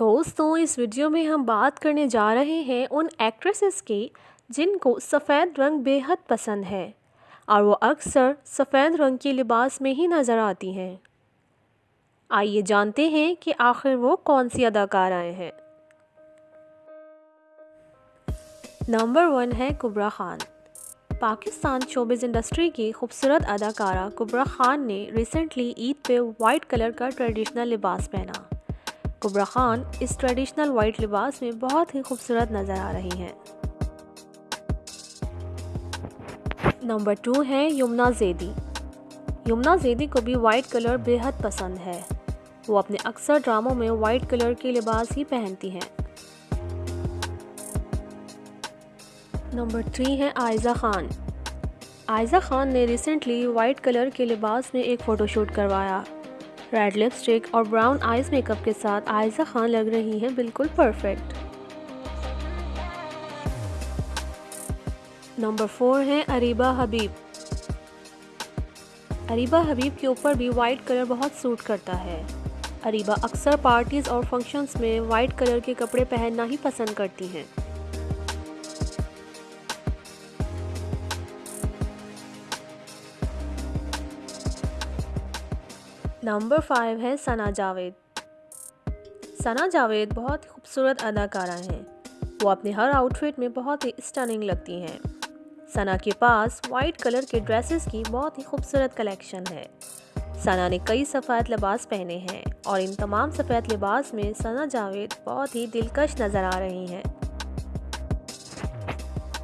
دوستوں اس ویڈیو میں ہم بات کرنے جا رہے ہیں ان ایکٹریسز کی جن کو سفید رنگ بے حد پسند ہے اور وہ اکثر سفید رنگ کے لباس میں ہی نظر آتی ہیں۔ آئیے جانتے ہیں کہ آخر وہ کون سی اداکارائیں ہیں۔ نمبر ون ہے کبرا خان۔ پاکستان شوبز انڈسٹری کی خوبصورت اداکارہ کبرا خان نے ریسنٹلی عید پہ وائٹ کلر کا ٹریڈیشنل لباس پہنا۔ کبرا خان اس ٹریڈیشنل وائٹ لباس میں بہت ہی خوبصورت نظر آ رہی ہیں۔ نمبر ٹو ہے یمنا زیدی۔ یمنا زیدی کو بھی وائٹ کلر بے حد پسند ہے۔ وہ اپنے اکثر ڈراموں میں وائٹ کلر کے لباس ہی پہنتی ہیں۔ نمبر تھری ہے آئزہ خان۔ آئزہ خان نے ریسنٹلی وائٹ کلر کے لباس میں ایک فوٹو شوٹ کروایا۔ ریڈ لپسٹک اور براؤن آئز میک اپ کے ساتھ آئزہ خان لگ رہی ہیں بالکل پرفیکٹ نمبر فور ہے اریبہ حبیب. اریبہ حبیب کے اوپر بھی وائٹ کلر بہت سوٹ کرتا ہے. اریبہ اکثر پارٹیز اور فنکشنز میں وائٹ کلر کے کپڑے پہننا ہی پسند کرتی ہیں. نمبر فائیو ہے ثنا جاوید۔ ثنا جاوید بہت خوبصورت اداکارہ ہیں۔ وہ اپنے ہر آؤٹ فٹ میں بہت ہی اسٹننگ لگتی ہیں۔ ثنا کے پاس وائٹ کلر کے ڈریسز کی بہت ہی خوبصورت کلیکشن ہے۔ ثنا نے کئی سفید لباس پہنے ہیں اور ان تمام سفید لباس میں ثنا جاوید بہت ہی دلکش نظر آ رہی ہیں۔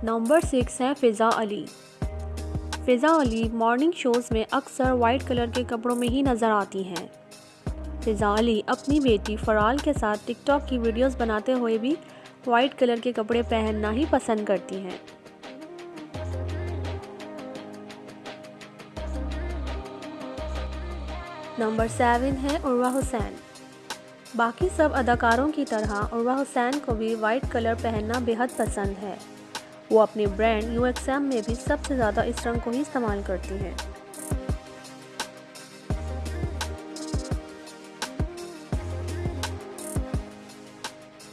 نمبر سکس ہے فضا علی۔ فضا علی مارننگ شوز میں اکثر وائٹ کلر کے کپڑوں میں ہی نظر آتی ہیں۔ فضا علی اپنی بیٹی فرال کے ساتھ ٹک ٹاک کی ویڈیوز بناتے ہوئے بھی وائٹ کلر کے کپڑے پہننا ہی پسند کرتی ہیں۔ نمبر سیون ہے عروہ حسین۔ باقی سب اداکاروں کی طرح عروہ حسین کو بھی وائٹ کلر پہننا بے حد پسند ہے۔ وہ اپنے برانڈ یو ایکس ایم میں بھی سب سے زیادہ اس رنگ کو ہی استعمال کرتی ہیں۔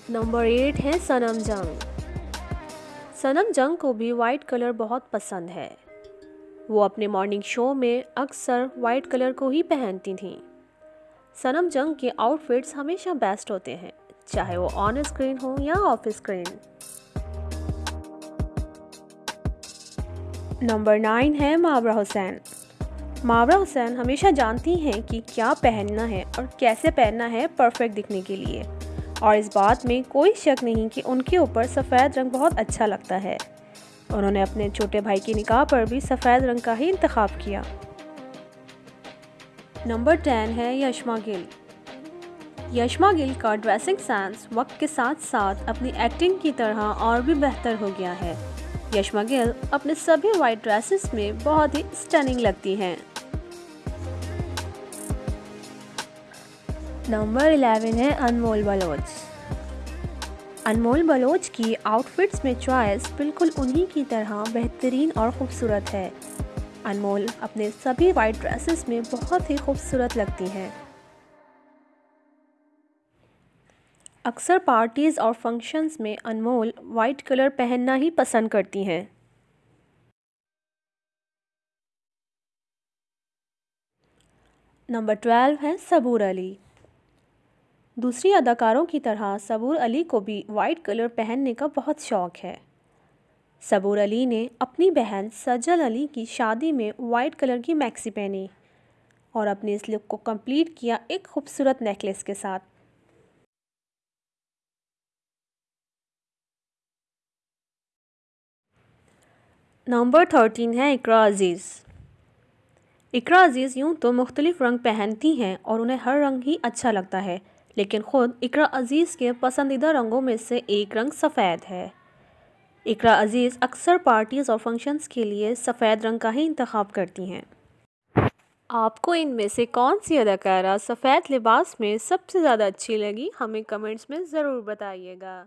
نمبر ایٹ ہے سنم جنگ۔ سنم جنگ کو بھی وائٹ کلر بہت پسند ہے۔ وہ اپنے مارننگ شو میں اکثر وائٹ کلر کو ہی پہنتی تھیں۔ سنم جنگ کے آؤٹ فٹس ہمیشہ بیسٹ ہوتے ہیں، چاہے وہ آن اسکرین ہو یا آف اسکرین۔ نمبر نائن ہے ماورا حسین۔ ماورا حسین ہمیشہ جانتی ہیں کہ کیا پہننا ہے اور کیسے پہننا ہے پرفیکٹ دکھنے کے لیے۔ اور اس بات میں کوئی شک نہیں کہ ان کے اوپر سفید رنگ بہت اچھا لگتا ہے۔ انہوں نے اپنے چھوٹے بھائی کی نکاح پر بھی سفید رنگ کا ہی انتخاب کیا۔ نمبر ٹین ہے یشما گل۔ یشما گل کا ڈریسنگ سینس وقت کے ساتھ ساتھ اپنی ایکٹنگ کی طرح اور بھی بہتر ہو گیا ہے۔ یشما گل اپنے سبھی وائٹ ڈریسز میں بہت ہی اسٹننگ لگتی ہیں۔ نمبر الیون ہے انمول بلوچ انمول بلوچ کی آؤٹ فٹس میں چوائس بالکل انہی کی طرح بہترین اور خوبصورت ہے۔ انمول اپنے سبھی وائٹ ڈریسز میں بہت ہی خوبصورت لگتی ہیں۔ اکثر پارٹیز اور فنکشنز میں انمول وائٹ کلر پہننا ہی پسند کرتی ہیں۔ نمبر ٹویلو ہے صبور علی۔ دوسری اداکاروں کی طرح صبور علی کو بھی وائٹ کلر پہننے کا بہت شوق ہے۔ صبور علی نے اپنی بہن سجل علی کی شادی میں وائٹ کلر کی میکسی پہنی اور اپنے اس لک کو کمپلیٹ کیا ایک خوبصورت نیکلس کے ساتھ۔ نمبر تھرٹین ہے اقرا عزیز۔ اقرا عزیز یوں تو مختلف رنگ پہنتی ہیں اور انہیں ہر رنگ ہی اچھا لگتا ہے، لیکن خود اقرا عزیز کے پسندیدہ رنگوں میں سے ایک رنگ سفید ہے۔ اقرا عزیز اکثر پارٹیز اور فنکشنز کے لیے سفید رنگ کا ہی انتخاب کرتی ہیں۔ آپ کو ان میں سے کون سی اداکارہ سفید لباس میں سب سے زیادہ اچھی لگی؟ ہمیں کمنٹس میں ضرور بتائیے گا۔